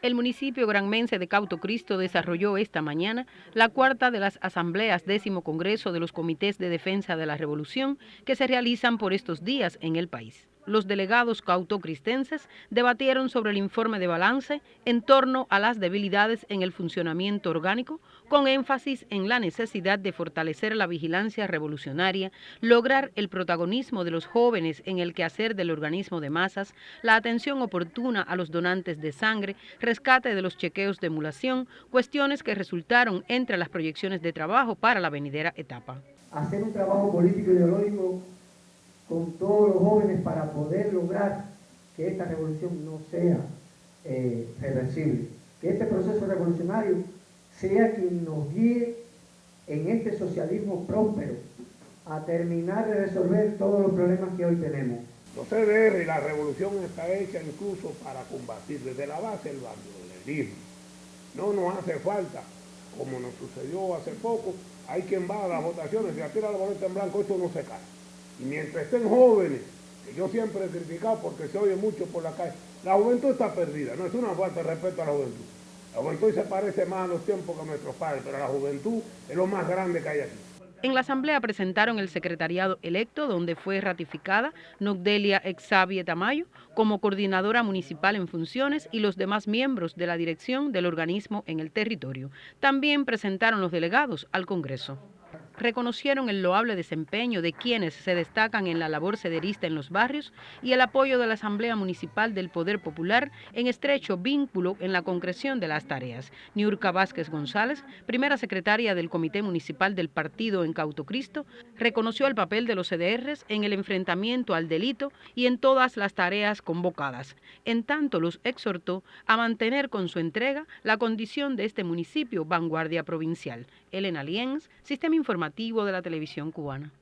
El municipio granmense de Cauto Cristo desarrolló esta mañana la cuarta de las asambleas décimo congreso de los comités de defensa de la revolución que se realizan por estos días en el país los delegados cautocristenses debatieron sobre el informe de balance en torno a las debilidades en el funcionamiento orgánico, con énfasis en la necesidad de fortalecer la vigilancia revolucionaria, lograr el protagonismo de los jóvenes en el quehacer del organismo de masas, la atención oportuna a los donantes de sangre, rescate de los chequeos de emulación, cuestiones que resultaron entre las proyecciones de trabajo para la venidera etapa. Hacer un trabajo político ideológico con todos los jóvenes para poder lograr que esta revolución no sea eh, reversible, que este proceso revolucionario sea quien nos guíe en este socialismo próspero a terminar de resolver todos los problemas que hoy tenemos. Los CDR y la revolución está hecha incluso para combatir desde la base el bandolerismo. No nos hace falta, como nos sucedió hace poco, hay quien va a las votaciones y atira la boleta en blanco, esto no se cae. Y mientras estén jóvenes, que yo siempre he criticado porque se oye mucho por la calle, la juventud está perdida, no es una falta de respeto a la juventud. La juventud se parece más a los tiempos que a nuestros padres, pero la juventud es lo más grande que hay aquí. En la asamblea presentaron el secretariado electo, donde fue ratificada Nogdelia Exavie Tamayo como coordinadora municipal en funciones y los demás miembros de la dirección del organismo en el territorio. También presentaron los delegados al Congreso reconocieron el loable desempeño de quienes se destacan en la labor cederista en los barrios y el apoyo de la Asamblea Municipal del Poder Popular en estrecho vínculo en la concreción de las tareas. Niurka Vázquez González, primera secretaria del Comité Municipal del Partido en Cautocristo, reconoció el papel de los CDRs en el enfrentamiento al delito y en todas las tareas convocadas. En tanto, los exhortó a mantener con su entrega la condición de este municipio vanguardia provincial. Elena Lienz, Sistema Informativo de la Televisión Cubana.